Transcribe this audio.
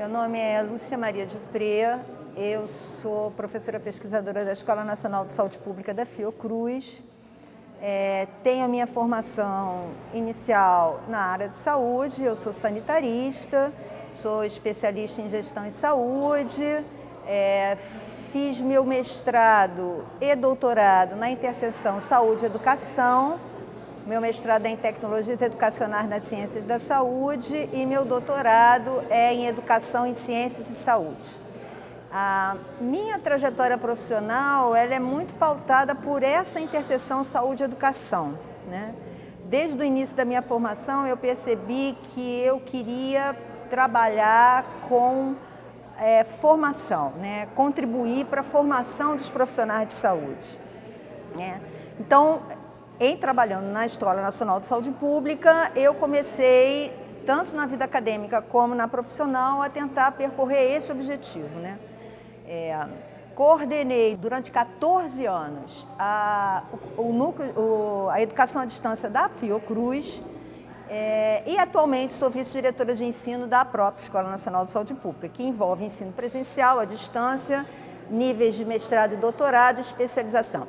Meu nome é Lúcia Maria de Pré, eu sou professora pesquisadora da Escola Nacional de Saúde Pública da Fiocruz. É, tenho minha formação inicial na área de saúde, eu sou sanitarista, sou especialista em gestão em saúde, é, fiz meu mestrado e doutorado na interseção saúde e educação, meu mestrado é em Tecnologias Educacionais nas Ciências da Saúde e meu doutorado é em Educação em Ciências e Saúde. A minha trajetória profissional ela é muito pautada por essa interseção saúde-educação. Né? Desde o início da minha formação eu percebi que eu queria trabalhar com é, formação, né? contribuir para a formação dos profissionais de saúde. Né? Então, em trabalhando na Escola Nacional de Saúde Pública, eu comecei, tanto na vida acadêmica como na profissional, a tentar percorrer esse objetivo. Né? É, coordenei durante 14 anos a, o, núcleo, o, a educação à distância da Fiocruz é, e atualmente sou vice-diretora de ensino da própria Escola Nacional de Saúde Pública, que envolve ensino presencial, à distância, níveis de mestrado e doutorado e especialização.